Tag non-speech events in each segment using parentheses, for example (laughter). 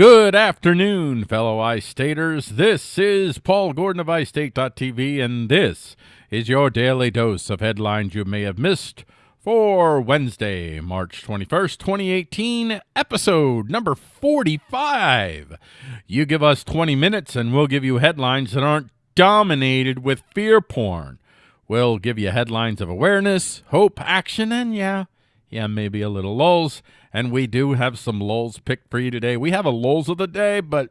Good afternoon, fellow iStaters. This is Paul Gordon of iState.tv, and this is your daily dose of headlines you may have missed for Wednesday, March 21st, 2018, episode number 45. You give us 20 minutes, and we'll give you headlines that aren't dominated with fear porn. We'll give you headlines of awareness, hope, action, and yeah, yeah, maybe a little lulls. And we do have some lulls picked for you today. We have a lulls of the day, but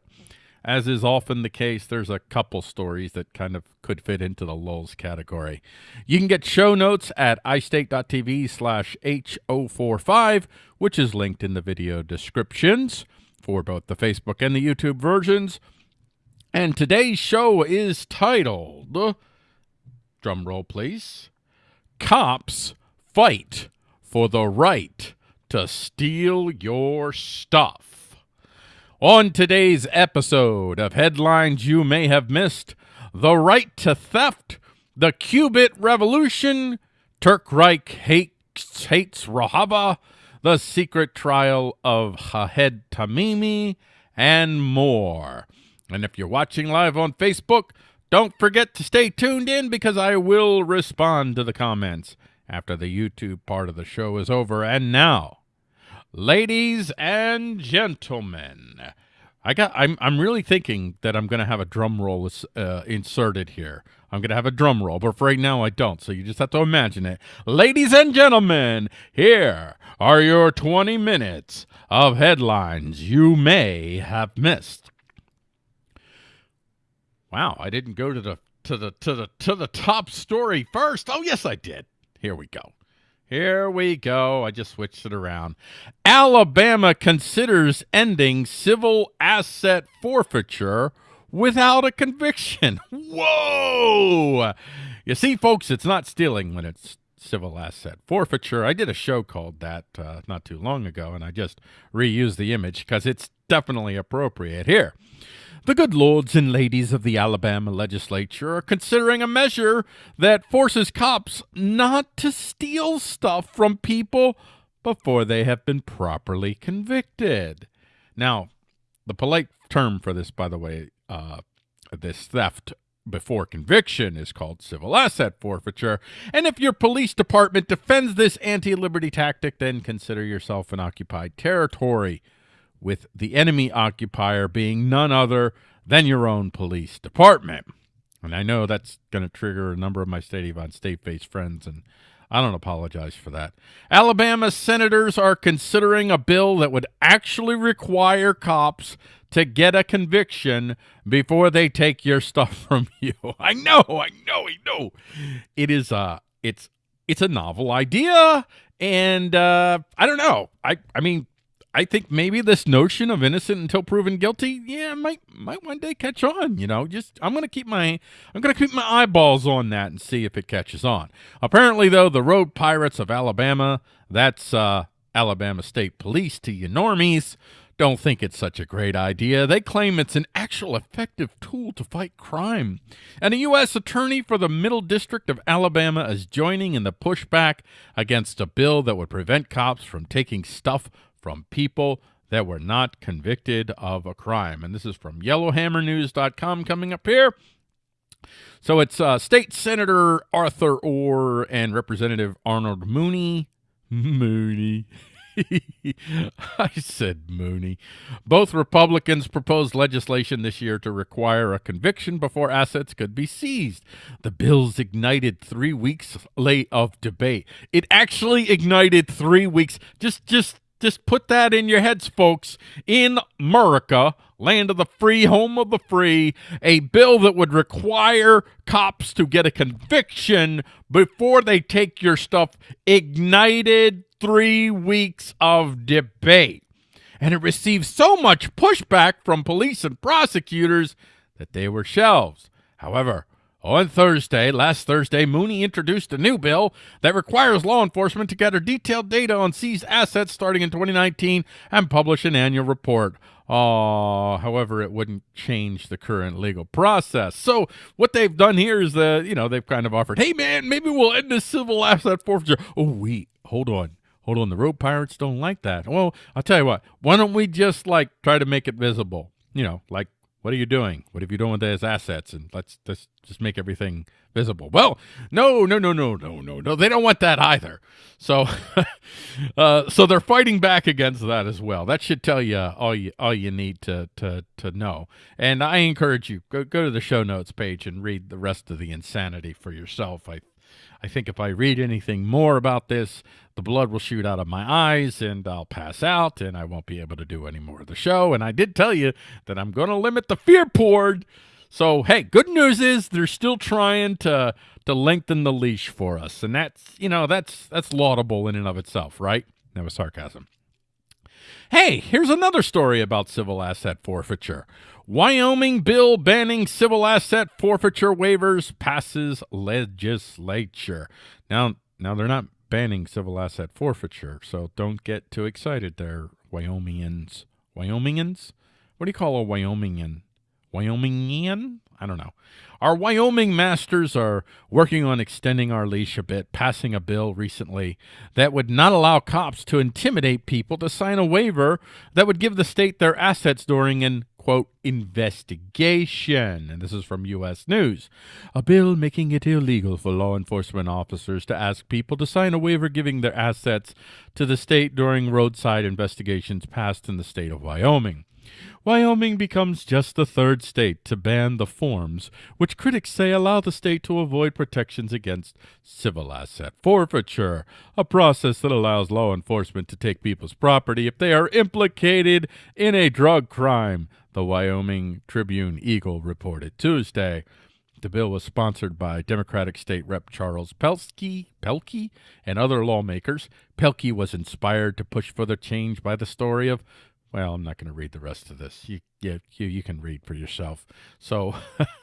as is often the case, there's a couple stories that kind of could fit into the lulls category. You can get show notes at istate.tv slash H045, which is linked in the video descriptions for both the Facebook and the YouTube versions. And today's show is titled, drum roll please, Cops Fight for the Right to steal your stuff. On today's episode of Headlines You May Have Missed, the right to theft, the Qubit Revolution, Turk Reich hates, hates Rojava, the secret trial of Ahed Tamimi, and more. And if you're watching live on Facebook, don't forget to stay tuned in because I will respond to the comments after the YouTube part of the show is over. And now, ladies and gentlemen. I got. I'm. I'm really thinking that I'm going to have a drum roll uh, inserted here. I'm going to have a drum roll, but for right now I don't. So you just have to imagine it. Ladies and gentlemen, here are your 20 minutes of headlines you may have missed. Wow, I didn't go to the to the to the to the top story first. Oh yes, I did. Here we go. Here we go. I just switched it around. Alabama considers ending civil asset forfeiture without a conviction. (laughs) Whoa! You see, folks, it's not stealing when it's civil asset forfeiture. I did a show called that uh, not too long ago, and I just reused the image because it's definitely appropriate here. The good lords and ladies of the Alabama legislature are considering a measure that forces cops not to steal stuff from people before they have been properly convicted. Now, the polite term for this, by the way, uh, this theft before conviction is called civil asset forfeiture. And if your police department defends this anti liberty tactic, then consider yourself in occupied territory with the enemy occupier being none other than your own police department. And I know that's going to trigger a number of my State on State based friends, and I don't apologize for that. Alabama senators are considering a bill that would actually require cops to get a conviction before they take your (laughs) stuff from you. I know, I know, I know. It is a, it's, it's a novel idea, and uh, I don't know. I, I mean, I think maybe this notion of innocent until proven guilty, yeah, might might one day catch on. You know, just I'm gonna keep my I'm gonna keep my eyeballs on that and see if it catches on. Apparently, though, the Road Pirates of Alabama, that's uh, Alabama State Police to you normies, don't think it's such a great idea. They claim it's an actual effective tool to fight crime. And a U.S. attorney for the Middle District of Alabama is joining in the pushback against a bill that would prevent cops from taking stuff from people that were not convicted of a crime. And this is from yellowhammernews.com coming up here. So it's uh, State Senator Arthur Orr and Representative Arnold Mooney. Mooney. (laughs) I said Mooney. Both Republicans proposed legislation this year to require a conviction before assets could be seized. The bills ignited three weeks late of debate. It actually ignited three weeks. Just, just just put that in your heads, folks. In America, land of the free, home of the free, a bill that would require cops to get a conviction before they take your stuff ignited three weeks of debate. And it received so much pushback from police and prosecutors that they were shelved. However, on Thursday, last Thursday, Mooney introduced a new bill that requires law enforcement to gather detailed data on seized assets starting in 2019 and publish an annual report. Uh, however, it wouldn't change the current legal process. So what they've done here is that, you know, they've kind of offered, hey, man, maybe we'll end this civil asset forfeiture. Oh, wait, hold on Hold on, the road pirates don't like that. Well, I'll tell you what. Why don't we just like try to make it visible? You know, like what are you doing? What have you done with those assets? And let's, let's just make everything visible. Well, no, no, no, no, no, no, no. They don't want that either. So, (laughs) uh, so they're fighting back against that as well. That should tell you all you all you need to to to know. And I encourage you go go to the show notes page and read the rest of the insanity for yourself. I I think if I read anything more about this, the blood will shoot out of my eyes and I'll pass out and I won't be able to do any more of the show. And I did tell you that I'm going to limit the fear porn. So, hey, good news is they're still trying to to lengthen the leash for us. And that's, you know, that's that's laudable in and of itself, right? That was sarcasm. Hey, here's another story about civil asset forfeiture. Wyoming bill banning civil asset forfeiture waivers passes legislature. Now, now they're not banning civil asset forfeiture, so don't get too excited there, Wyomingians. Wyomingians? What do you call a Wyomingian? Wyomingian? I don't know. Our Wyoming masters are working on extending our leash a bit, passing a bill recently that would not allow cops to intimidate people to sign a waiver that would give the state their assets during an quote, investigation. And this is from U.S. News. A bill making it illegal for law enforcement officers to ask people to sign a waiver giving their assets to the state during roadside investigations passed in the state of Wyoming. Wyoming becomes just the third state to ban the forms, which critics say allow the state to avoid protections against civil asset forfeiture, a process that allows law enforcement to take people's property if they are implicated in a drug crime, the Wyoming Tribune Eagle reported Tuesday. The bill was sponsored by Democratic State Rep Charles Pelkey, Pelkey and other lawmakers. Pelkey was inspired to push for the change by the story of well, I'm not going to read the rest of this. You, you, you, you can read for yourself. So,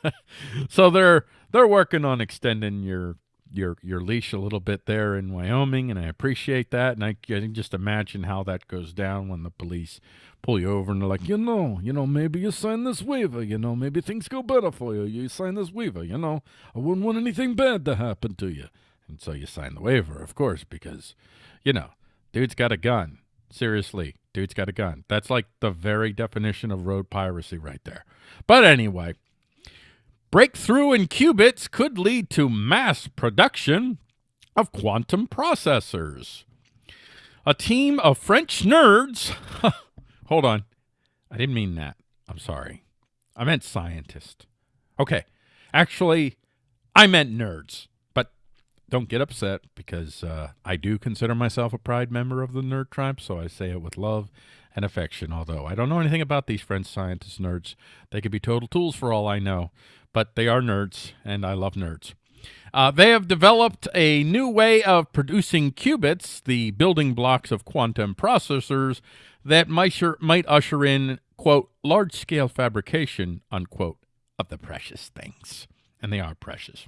(laughs) so they're they're working on extending your your your leash a little bit there in Wyoming, and I appreciate that. And I, I can just imagine how that goes down when the police pull you over and they're like, you know, you know, maybe you sign this waiver, you know, maybe things go better for you. You sign this waiver, you know, I wouldn't want anything bad to happen to you. And so you sign the waiver, of course, because, you know, dude's got a gun. Seriously, dude's got a gun. That's like the very definition of road piracy right there. But anyway, breakthrough in qubits could lead to mass production of quantum processors. A team of French nerds. (laughs) hold on. I didn't mean that. I'm sorry. I meant scientist. Okay. Actually, I meant nerds But don't get upset because uh, I do consider myself a pride member of the nerd tribe, so I say it with love and affection. Although I don't know anything about these French scientist nerds, they could be total tools for all I know, but they are nerds, and I love nerds. Uh, they have developed a new way of producing qubits, the building blocks of quantum processors, that might, might usher in, quote, large scale fabrication, unquote, of the precious things. And they are precious.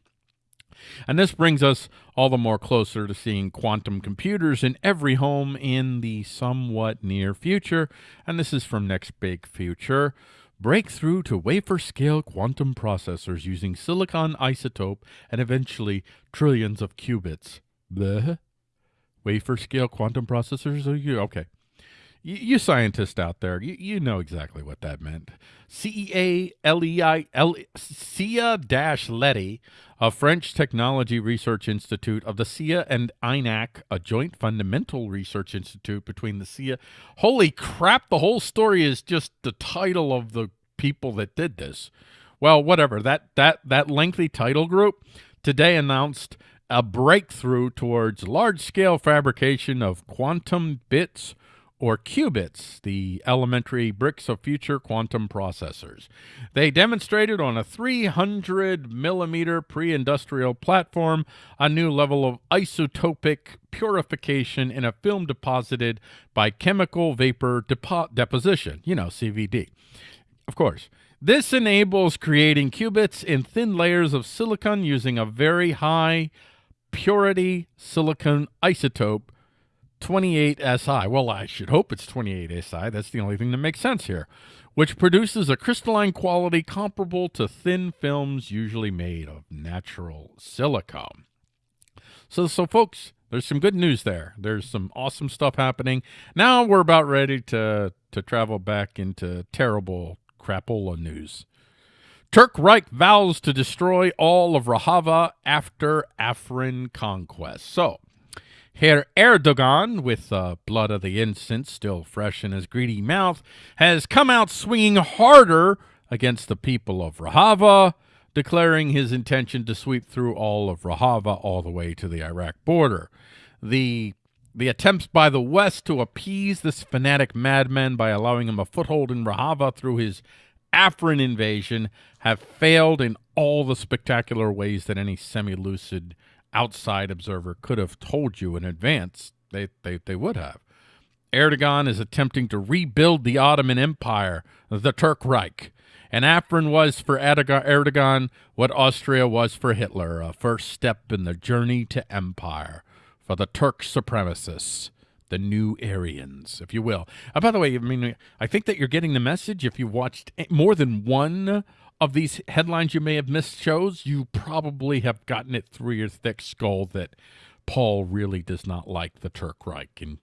And this brings us all the more closer to seeing quantum computers in every home in the somewhat near future. And this is from Next Big Future. Breakthrough to wafer scale quantum processors using silicon isotope and eventually trillions of qubits. The wafer scale quantum processors? Uh, okay. You, you scientists out there, you, you know exactly what that meant. C-E-A-L-E-I-L dash Leti, a French technology research institute of the CIA and INAC, a joint fundamental research institute between the CIA. Holy crap, the whole story is just the title of the people that did this. Well, whatever. That that that lengthy title group today announced a breakthrough towards large-scale fabrication of quantum bits or qubits, the elementary bricks of future quantum processors. They demonstrated on a 300 millimeter pre-industrial platform a new level of isotopic purification in a film deposited by chemical vapor depo deposition, you know, CVD. Of course. This enables creating qubits in thin layers of silicon using a very high purity silicon isotope 28SI. Well, I should hope it's 28SI. That's the only thing that makes sense here. Which produces a crystalline quality comparable to thin films usually made of natural silicone. So, so folks, there's some good news there. There's some awesome stuff happening. Now we're about ready to to travel back into terrible crapola news. Turk Reich vows to destroy all of Rojava after Afrin conquest. So, Herr Erdogan, with the uh, blood of the innocent still fresh in his greedy mouth, has come out swinging harder against the people of Rojava, declaring his intention to sweep through all of Rojava all the way to the Iraq border. The the attempts by the West to appease this fanatic madman by allowing him a foothold in Rojava through his Afrin invasion have failed in all the spectacular ways that any semi-lucid outside observer could have told you in advance they, they, they would have. Erdogan is attempting to rebuild the Ottoman Empire, the Turk Reich. And Afrin was for Erdogan what Austria was for Hitler, a first step in the journey to empire for the Turk supremacists the new Aryans, if you will. Uh, by the way, I mean, I think that you're getting the message. If you watched more than one of these headlines you may have missed shows, you probably have gotten it through your thick skull that Paul really does not like the Turk Reich. And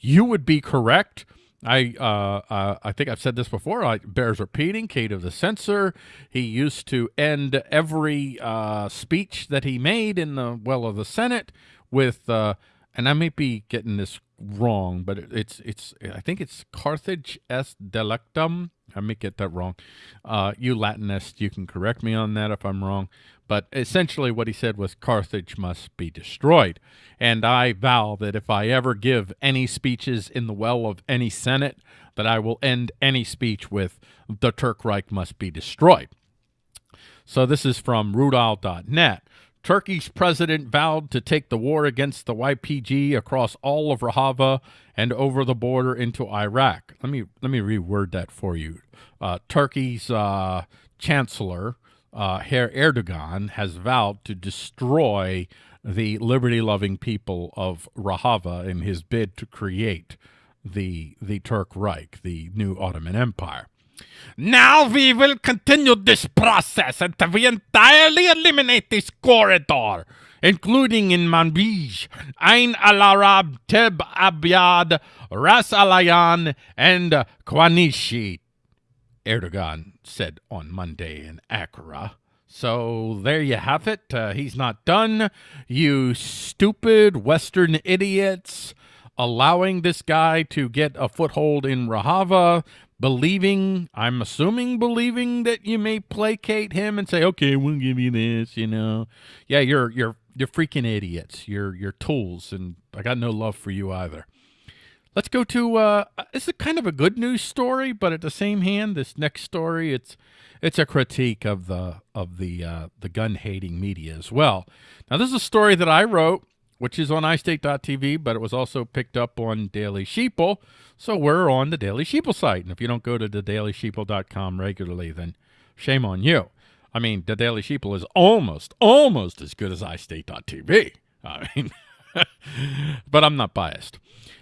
you would be correct. I uh, uh, I think I've said this before. I bears repeating. Cato the censor. He used to end every uh, speech that he made in the well of the Senate with, uh, and I may be getting this wrong, but it's it's I think it's Carthage est delectum. I may get that wrong. Uh, you Latinists, you can correct me on that if I'm wrong. But essentially, what he said was Carthage must be destroyed. And I vow that if I ever give any speeches in the well of any Senate, that I will end any speech with the Turk Reich must be destroyed. So this is from Rudaw.net. Turkey's president vowed to take the war against the YPG across all of Rojava and over the border into Iraq. Let me let me reword that for you. Uh, Turkey's uh, chancellor, uh, Herr Erdogan, has vowed to destroy the liberty-loving people of Rojava in his bid to create the the Turk Reich, the new Ottoman Empire. Now we will continue this process until we entirely eliminate this corridor, including in Manbij, Ain al Arab, Tel Abyad, Ras Alayan, and Qamishli, Erdogan said on Monday in Ankara. So there you have it. Uh, he's not done. You stupid Western idiots allowing this guy to get a foothold in Rojava believing, I'm assuming believing that you may placate him and say, okay, we'll give you this, you know. Yeah, you're, you're, you're freaking idiots. You're, you're tools, and I got no love for you either. Let's go to, uh, this is kind of a good news story, but at the same hand, this next story, it's, it's a critique of the, of the, uh, the gun hating media as well. Now, this is a story that I wrote which is on iState.tv, but it was also picked up on Daily Sheeple. So we're on the Daily Sheeple site. And if you don't go to thedailysheeple.com regularly, then shame on you. I mean, the Daily Sheeple is almost, almost as good as iState.tv. I mean, (laughs) but I'm not biased.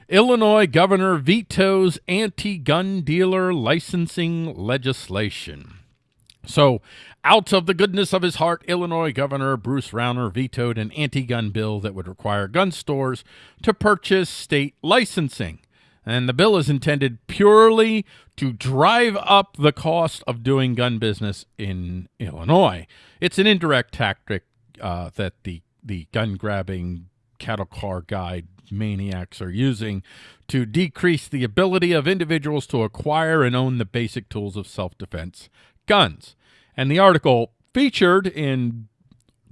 Illinois governor vetoes anti-gun dealer licensing legislation. So, out of the goodness of his heart, Illinois Governor Bruce Rauner vetoed an anti gun bill that would require gun stores to purchase state licensing. And the bill is intended purely to drive up the cost of doing gun business in Illinois. It's an indirect tactic uh, that the, the gun grabbing cattle car guide maniacs are using to decrease the ability of individuals to acquire and own the basic tools of self defense guns. And the article featured in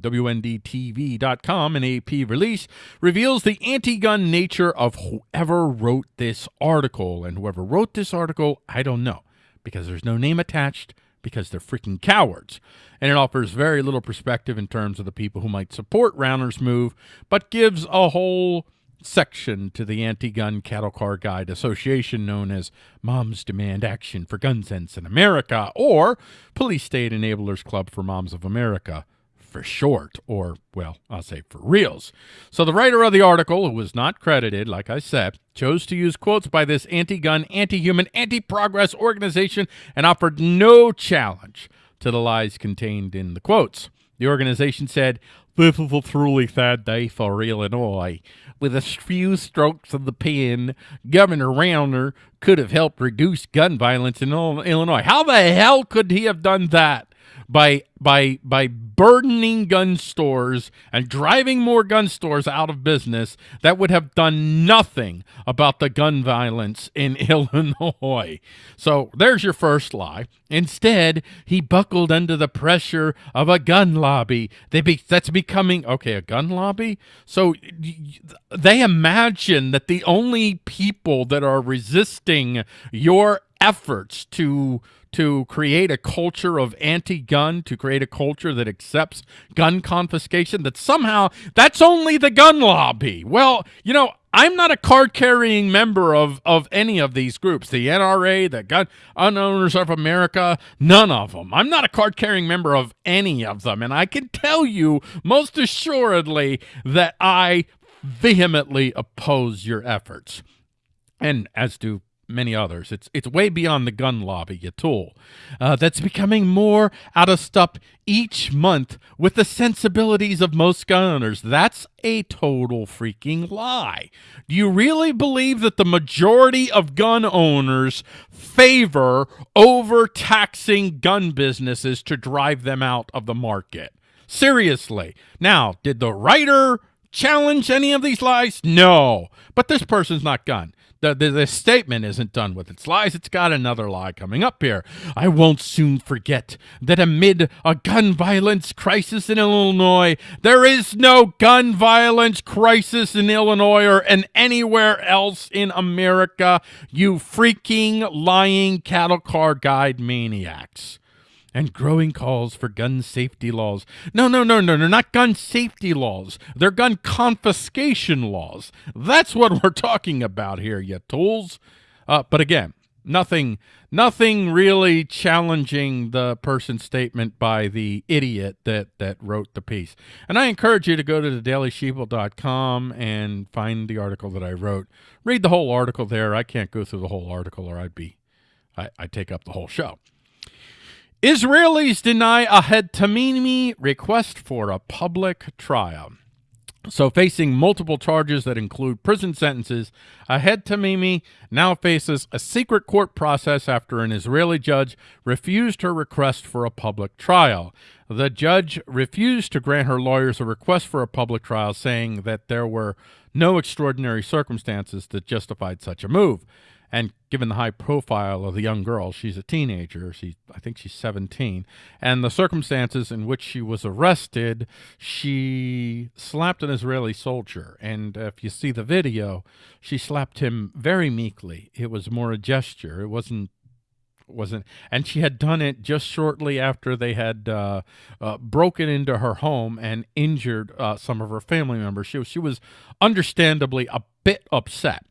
WNDTV.com, an AP release, reveals the anti gun nature of whoever wrote this article. And whoever wrote this article, I don't know, because there's no name attached, because they're freaking cowards. And it offers very little perspective in terms of the people who might support Rauner's move, but gives a whole section to the Anti-Gun Cattle Car Guide Association known as Moms Demand Action for Gun Sense in America or Police State Enablers Club for Moms of America for short, or, well, I'll say for reals. So the writer of the article, who was not credited, like I said, chose to use quotes by this anti-gun, anti-human, anti-progress organization and offered no challenge to the lies contained in the quotes. The organization said, this is a truly sad day for Illinois. With a few strokes of the pen, Governor Rauner could have helped reduce gun violence in Illinois. How the hell could he have done that? By by by burdening gun stores and driving more gun stores out of business that would have done nothing about the gun violence in (laughs) Illinois. So there's your first lie. Instead, he buckled under the pressure of a gun lobby. They be, that's becoming okay, a gun lobby. So they imagine that the only people that are resisting your efforts to to create a culture of anti-gun, to create a culture that accepts gun confiscation, that somehow that's only the gun lobby. Well, you know, I'm not a card-carrying member of, of any of these groups, the NRA, the Gun Owners of America, none of them. I'm not a card-carrying member of any of them, and I can tell you most assuredly that I vehemently oppose your efforts, and as do many others. It's it's way beyond the gun lobby at all. Uh, that's becoming more out of step each month with the sensibilities of most gun owners. That's a total freaking lie. Do you really believe that the majority of gun owners favor overtaxing gun businesses to drive them out of the market? Seriously. Now, did the writer challenge any of these lies? No. But this person's not done. the, the, the, statement isn't done with its lies. It's got another lie coming up here. I won't soon forget that amid a gun violence crisis in Illinois, there is no gun violence crisis in Illinois or in anywhere else in America, you freaking lying cattle car guide maniacs and growing calls for gun safety laws. No, no, no, no, they're not gun safety laws. They're gun confiscation laws. That's what (laughs) we're talking about here, you tools. Uh, but again, nothing nothing really challenging the person's statement by the idiot that that wrote the piece and i encourage you to go to the dailysheeple.com and find the article that i wrote read the whole article there i can't go through the whole article or i'd be I, i'd take up the whole show Israelis deny Ahed Tamimi request for a public trial. So facing multiple charges that include prison sentences, Ahed Tamimi now faces a secret court process after an Israeli judge refused her request for a public trial. The judge refused to grant her lawyers a request for a public trial, saying that there were no extraordinary circumstances that justified such a move. And given the high profile of the young girl, she's a teenager. She, I think she's 17. And the circumstances in which she was arrested, she slapped an Israeli soldier. And if you see the video, she slapped him very meekly. It was more a gesture. It wasn't wasn't and she had done it just shortly after they had uh, uh, broken into her home and injured uh, some of her family members she was, she was understandably a bit upset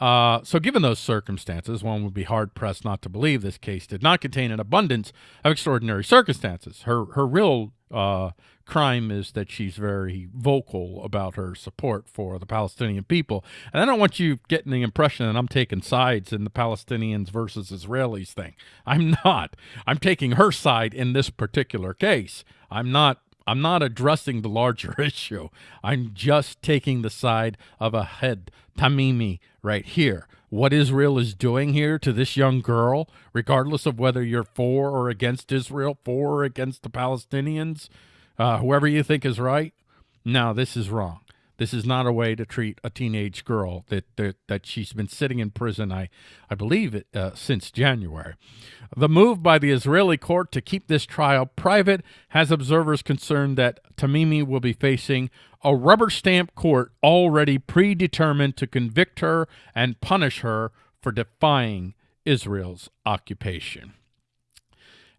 uh, so given those circumstances, one would be hard-pressed not to believe this case did not contain an abundance of extraordinary circumstances. Her, her real uh, crime is that she's very vocal about her support for the Palestinian people. And I don't want you getting the impression that I'm taking sides in the Palestinians versus Israelis thing. I'm not. I'm taking her side in this particular case. I'm not I'm not addressing the larger (laughs) issue. I'm just taking the side of Ahed Tamimi right here. What Israel is doing here to this young girl, regardless of whether you're for or against Israel, for or against the Palestinians, uh, whoever you think is right, no, this is wrong. This is not a way to treat a teenage girl that that, that she's been sitting in prison, I, I believe, it, uh, since January. The move by the Israeli court to keep this trial private has observers concerned that Tamimi will be facing a rubber stamp court already predetermined to convict her and punish her for defying Israel's occupation.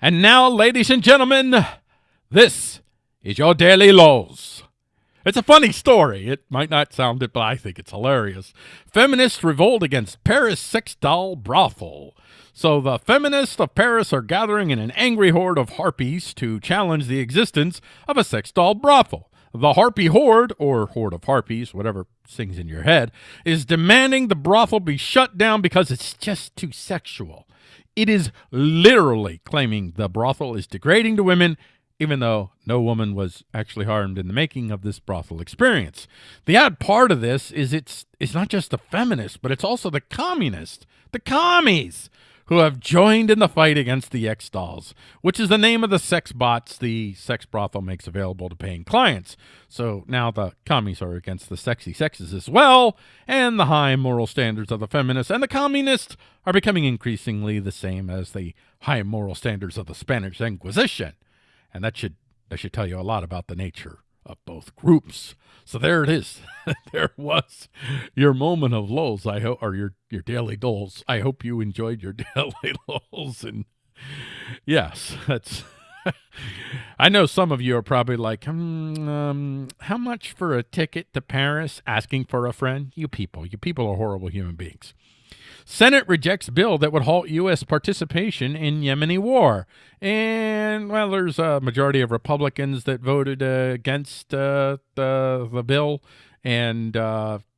And now, ladies and gentlemen, this is your Daily Laws. It's a funny story. It might not sound it, but I think it's hilarious. Feminists revolt against Paris sex doll brothel. So the feminists of Paris are gathering in an angry horde of harpies to challenge the existence of a sex doll brothel. The harpy horde, or horde of harpies, whatever sings in your head, is demanding the brothel be shut down because it's just too sexual. It is literally claiming the brothel is degrading to women even though no woman was actually harmed in the making of this brothel experience. The odd part of this is it's it's not just the feminists, but it's also the communists, the commies, who have joined in the fight against the X dolls, which is the name of the sex bots the sex brothel makes available to paying clients. So now the commies are against the sexy sexes as well, and the high moral standards of the feminists and the communists are becoming increasingly the same as the high moral standards of the Spanish Inquisition and that should that should tell you a lot about the nature of both groups. So there it is. (laughs) there was your moment of lulls. I hope, or your your daily dulls. I hope you enjoyed your (laughs) daily lulls. And yes, that's. (laughs) I know some of you are probably like, hmm, um, how much for a ticket to Paris? Asking for a friend. You people, you people are horrible human beings. Senate rejects bill that would halt U.S. participation in Yemeni war. And, well, there's a majority of Republicans that voted uh, against uh, the, the bill. And,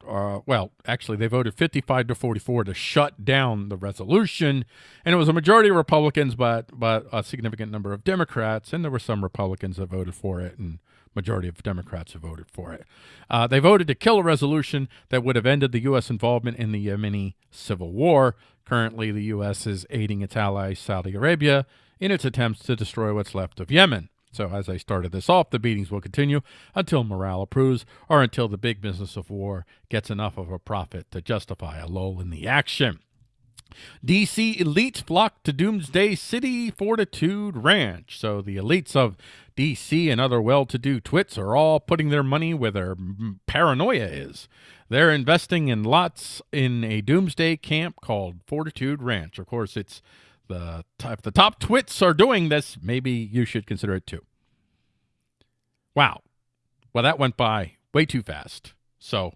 uh, well, actually, they voted 55 to 44 to shut down the resolution. And it was a majority of Republicans, but, but a significant number of Democrats. And there were some Republicans that voted for it. And majority of Democrats have voted for it. Uh, they voted to kill a resolution that would have ended the U.S. involvement in the Yemeni civil war. Currently, the U.S. is aiding its ally, Saudi Arabia, in its attempts to destroy what's left of Yemen. So, as I started this off, the beatings will continue until morale approves or until the big business of war gets enough of a profit to justify a lull in the action. DC elites flock to Doomsday City Fortitude Ranch. So the elites of DC and other well to do twits are all putting their money where their paranoia is. They're investing in lots in a doomsday camp called Fortitude Ranch. Of course, it's the if the top twits are doing this, maybe you should consider it too. Wow. Well, that went by way too fast. So,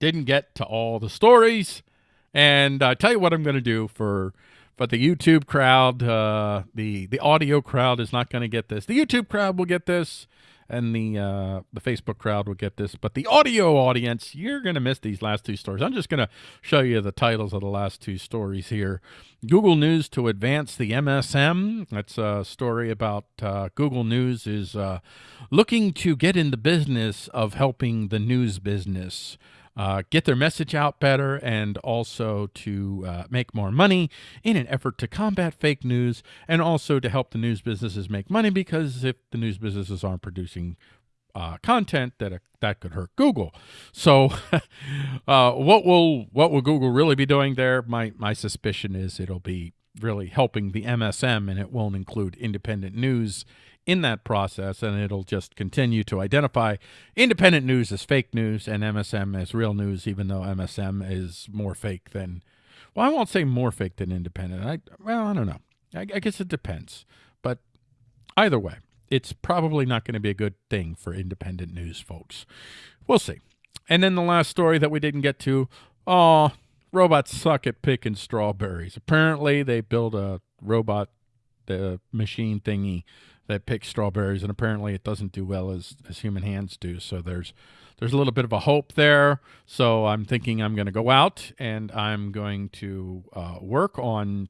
didn't get to all the stories. And I uh, tell you what I'm going to do for but the YouTube crowd, uh, the the audio crowd is not going to get this. The YouTube crowd will get this, and the uh, the Facebook crowd will get this. But the audio audience, you're going to miss these last two stories. I'm just going to show you the titles of the last two stories here. Google News to advance the MSM. That's a story about uh, Google News is uh, looking to get in the business of helping the news business uh, get their message out better and also to uh, make more money in an effort to combat fake news and also to help the news businesses make money because if the news businesses aren't producing uh, content that uh, that could hurt Google. So, (laughs) uh, what will what will Google really be doing there? My my suspicion is it'll be really helping the MSM, and it won't include independent news in that process, and it'll just continue to identify independent news as fake news and MSM as real news, even though MSM is more fake than, well, I won't say more fake than independent. I well, I don't know. I, I guess it depends, but either way, it's probably not going to be a good thing for independent news folks. We'll see. And then the last story that we didn't get to, oh, robots suck at picking strawberries. Apparently, they build a robot the machine thingy that picks strawberries, and apparently it doesn't do well as as human hands do. So there's there's a little bit of a hope there. So I'm thinking I'm going to go out and I'm going to uh, work on,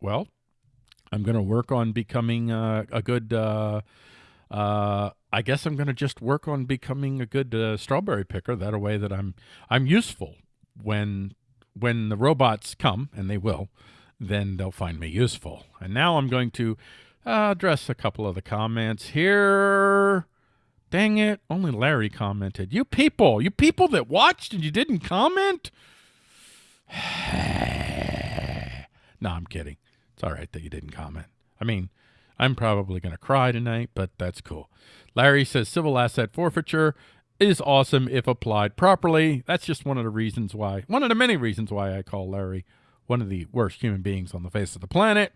well, I'm going to work on becoming uh, a good. Uh, uh, I guess I'm going to just work on becoming a good uh, strawberry picker. That a way that I'm I'm useful when when the robots come, and they will. Then they'll find me useful. And now I'm going to uh, address a couple of the comments here. Dang it. Only Larry commented. You people, you people that watched and you didn't comment? (sighs) no, I'm kidding. It's all right that you didn't comment. I mean, I'm probably going to cry tonight, but that's cool. Larry says civil asset forfeiture is awesome if applied properly. That's just one of the reasons why, one of the many reasons why I call Larry one of the worst human beings on the face of the planet.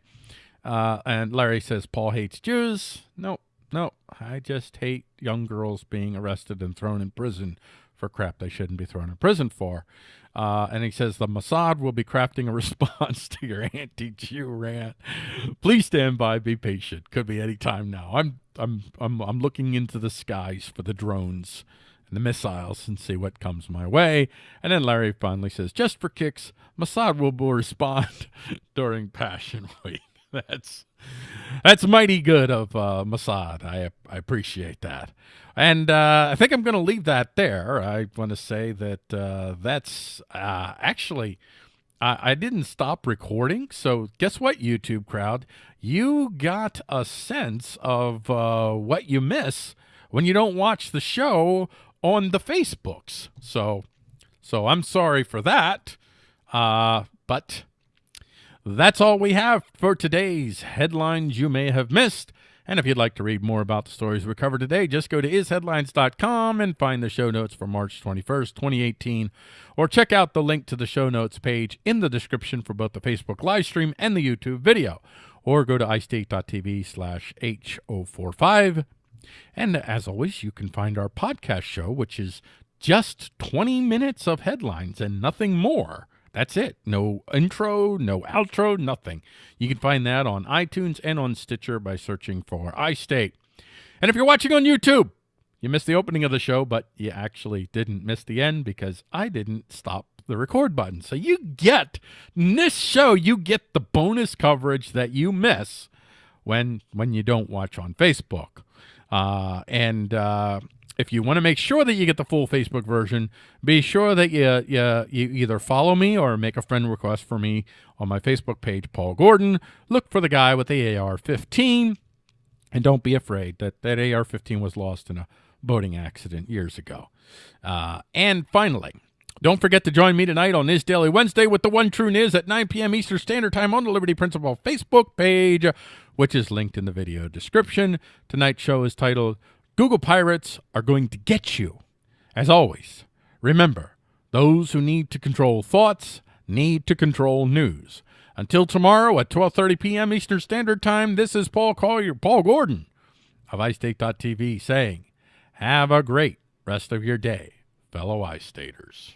Uh, and Larry says Paul hates Jews. No, no, I just hate young girls being arrested and thrown in prison for crap they shouldn't be thrown in prison for. Uh, and he says the Mossad will be crafting a (laughs) response to your anti-Jew rant. Please stand by, be patient. Could be any time now. I'm I'm I'm I'm looking into the skies for the drones and the missiles and see what comes my way. And then Larry finally says, just for kicks, Mossad will respond (laughs) during Passion Week. That's that's mighty good of uh, Mossad. I I appreciate that, and uh, I think I'm going to leave that there. I want to say that uh, that's uh, actually. I, I didn't stop recording, so guess what, YouTube crowd? You got a sense of uh, what you miss when you don't watch the show on the Facebooks. So, so I'm sorry for that, uh, but that's all we have for today's headlines you may have missed. And if you'd like to read more about the stories we covered today, just go to isheadlines.com and find the show notes for March 21st, 2018, or check out the link to the show notes page in the description for both the Facebook live stream and the YouTube video, or go to istate.tv slash H045. And as always, you can find our podcast show, which is just 20 minutes of headlines and nothing more that's it. No intro, no outro, nothing. You can find that on iTunes and on Stitcher by searching for iState. And if you're watching on YouTube, you missed the opening of the show, but you actually didn't miss the end because I didn't stop the record button. So you get in this show, you get the bonus coverage that you miss when when you don't watch on Facebook. Uh, and uh, if you want to make sure that you get the full Facebook version, be sure that you, you, you either follow me or make a friend request for me on my Facebook page, Paul Gordon. Look for the guy with the AR-15, and don't be afraid that that AR-15 was lost in a boating accident years ago. Uh, and finally, don't forget to join me tonight on this Daily Wednesday with the One True Niz at 9 p.m. Eastern Standard Time on the Liberty Principle Facebook page, which is linked in the video description. Tonight's show is titled Google Pirates are going to get you. As always, remember, those who need to control thoughts need to control news. Until tomorrow at 12:30 p.m. Eastern Standard Time, this is Paul Collier, Paul Gordon of iState.tv saying, "Have a great rest of your day, fellow iStaters."